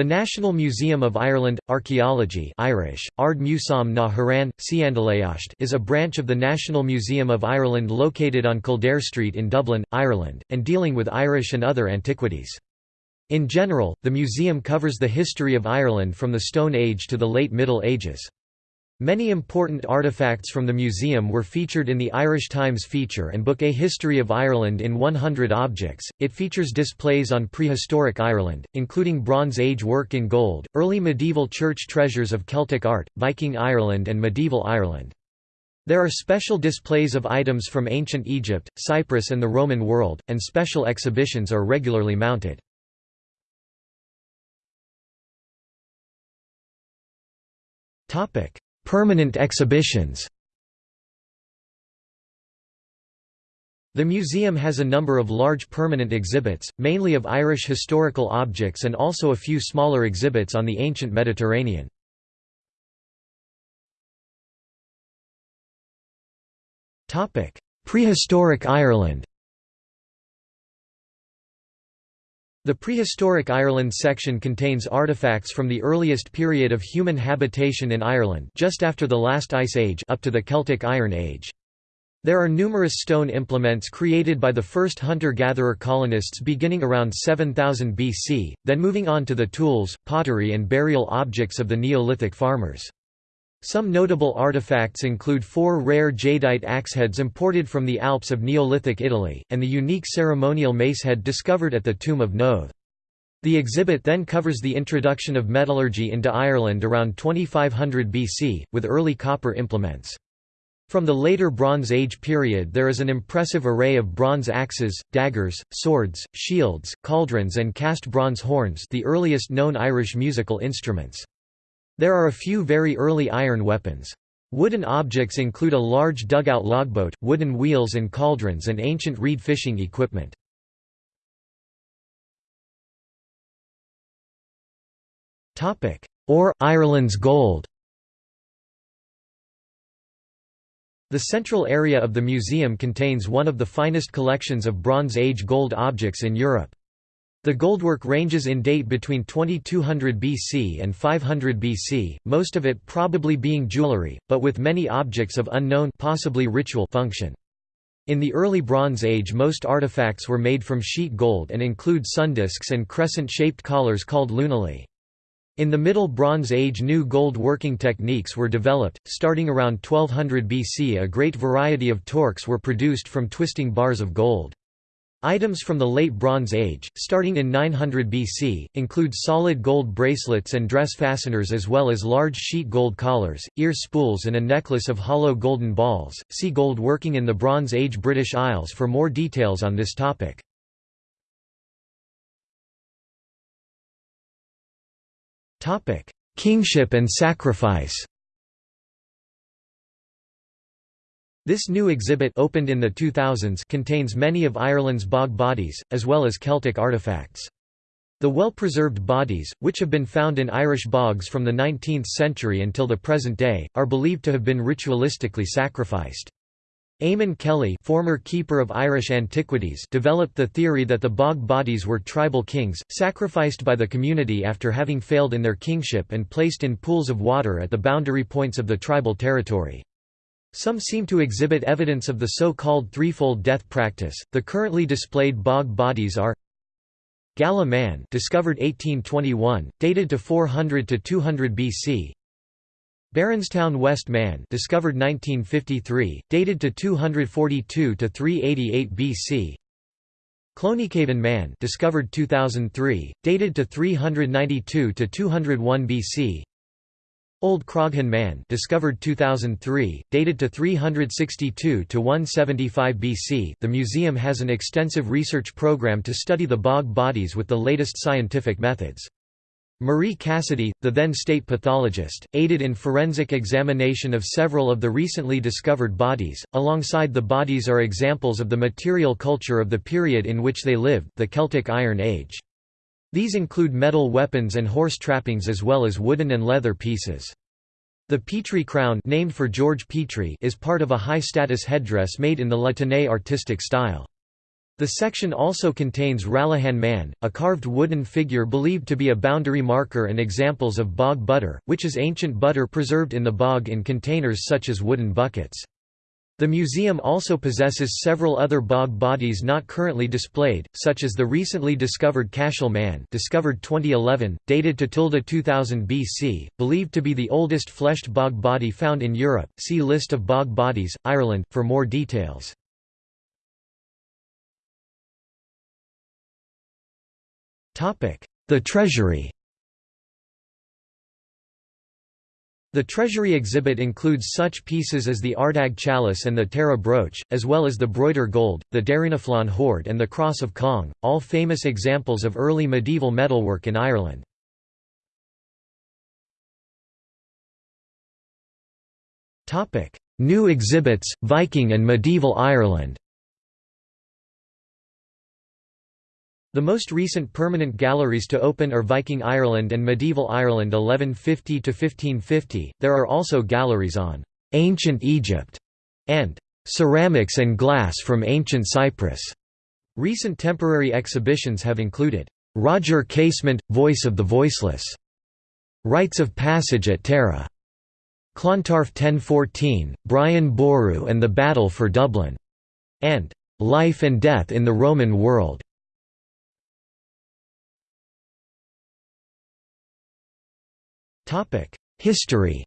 The National Museum of Ireland, Archaeology Irish, Ard Museum na Haran, is a branch of the National Museum of Ireland located on Kildare Street in Dublin, Ireland, and dealing with Irish and other antiquities. In general, the museum covers the history of Ireland from the Stone Age to the late Middle Ages. Many important artifacts from the museum were featured in the Irish Times feature and book A History of Ireland in 100 Objects. It features displays on prehistoric Ireland, including Bronze Age work in gold, early medieval church treasures of Celtic art, Viking Ireland, and medieval Ireland. There are special displays of items from ancient Egypt, Cyprus, and the Roman world, and special exhibitions are regularly mounted. Topic Permanent exhibitions The museum has a number of large permanent exhibits, mainly of Irish historical objects and also a few smaller exhibits on the ancient Mediterranean. Prehistoric Ireland The Prehistoric Ireland section contains artifacts from the earliest period of human habitation in Ireland just after the last ice age up to the Celtic Iron Age. There are numerous stone implements created by the first hunter-gatherer colonists beginning around 7000 BC, then moving on to the tools, pottery and burial objects of the Neolithic farmers. Some notable artifacts include four rare jadeite axeheads imported from the Alps of Neolithic Italy, and the unique ceremonial macehead discovered at the tomb of Knowth. The exhibit then covers the introduction of metallurgy into Ireland around 2500 BC, with early copper implements. From the later Bronze Age period there is an impressive array of bronze axes, daggers, swords, shields, cauldrons and cast bronze horns the earliest known Irish musical instruments. There are a few very early iron weapons. Wooden objects include a large dugout logboat, wooden wheels and cauldrons and ancient reed fishing equipment. Or Ireland's gold The central area of the museum contains one of the finest collections of Bronze Age gold objects in Europe. The goldwork ranges in date between 2200 BC and 500 BC, most of it probably being jewelry, but with many objects of unknown possibly ritual function. In the early Bronze Age most artifacts were made from sheet gold and include sundisks and crescent-shaped collars called lunulae. In the Middle Bronze Age new gold working techniques were developed, starting around 1200 BC a great variety of torques were produced from twisting bars of gold. Items from the Late Bronze Age, starting in 900 BC, include solid gold bracelets and dress fasteners as well as large sheet gold collars, ear spools and a necklace of hollow golden balls. See gold working in the Bronze Age British Isles for more details on this topic. Topic: Kingship and sacrifice. This new exhibit opened in the 2000s contains many of Ireland's bog bodies, as well as Celtic artefacts. The well-preserved bodies, which have been found in Irish bogs from the 19th century until the present day, are believed to have been ritualistically sacrificed. Eamon Kelly former keeper of Irish antiquities developed the theory that the bog bodies were tribal kings, sacrificed by the community after having failed in their kingship and placed in pools of water at the boundary points of the tribal territory. Some seem to exhibit evidence of the so-called threefold death practice. The currently displayed bog bodies are Gallagh Man, discovered 1821, dated to 400 to 200 BC. Baronstown West Man, discovered 1953, dated to 242 to 388 BC. Clonycavan Man, discovered 2003, dated to 392 to 201 BC. Old Croghan Man discovered 2003, dated to 362 to 175 BC. The museum has an extensive research program to study the bog bodies with the latest scientific methods. Marie Cassidy, the then state pathologist, aided in forensic examination of several of the recently discovered bodies. Alongside the bodies are examples of the material culture of the period in which they lived, the Celtic Iron Age. These include metal weapons and horse trappings as well as wooden and leather pieces. The Petrie crown named for George Petrie is part of a high-status headdress made in the La Tène artistic style. The section also contains Ralaghan Man, a carved wooden figure believed to be a boundary marker and examples of bog butter, which is ancient butter preserved in the bog in containers such as wooden buckets. The museum also possesses several other bog bodies not currently displayed, such as the recently discovered Cashel Man discovered 2011, dated to 2000 BC, believed to be the oldest fleshed bog body found in Europe. See List of bog bodies, Ireland, for more details. The Treasury The Treasury exhibit includes such pieces as the Ardagh chalice and the Tara brooch, as well as the Broighter gold, the Derrynaflan hoard and the Cross of Cong, all famous examples of early medieval metalwork in Ireland. New exhibits, Viking and medieval Ireland The most recent permanent galleries to open are Viking Ireland and Medieval Ireland 1150 to 1550. there are also galleries on «Ancient Egypt» and «Ceramics and Glass from Ancient Cyprus». Recent temporary exhibitions have included «Roger Casement, Voice of the Voiceless», «Rites of Passage at Tara», Clontarf 1014, Brian Boru and the Battle for Dublin, and «Life and Death in the Roman World». History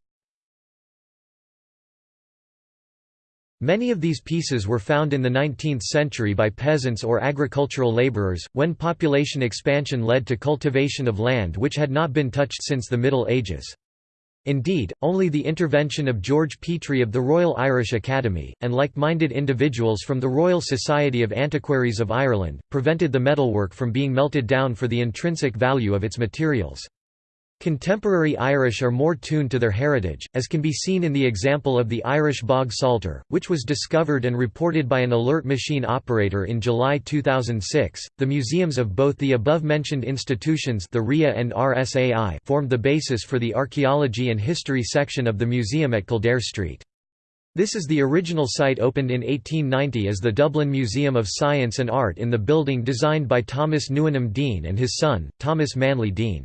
Many of these pieces were found in the 19th century by peasants or agricultural laborers, when population expansion led to cultivation of land which had not been touched since the Middle Ages. Indeed, only the intervention of George Petrie of the Royal Irish Academy, and like-minded individuals from the Royal Society of Antiquaries of Ireland, prevented the metalwork from being melted down for the intrinsic value of its materials. Contemporary Irish are more tuned to their heritage, as can be seen in the example of the Irish bog Psalter, which was discovered and reported by an alert machine operator in July 2006. The museums of both the above-mentioned institutions, the RIA and RSAI, formed the basis for the archaeology and history section of the museum at Kildare Street. This is the original site opened in 1890 as the Dublin Museum of Science and Art in the building designed by Thomas Newenham Deane and his son, Thomas Manley Deane.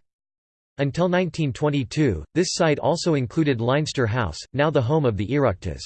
Until 1922, this site also included Leinster House, now the home of the Oireachtas.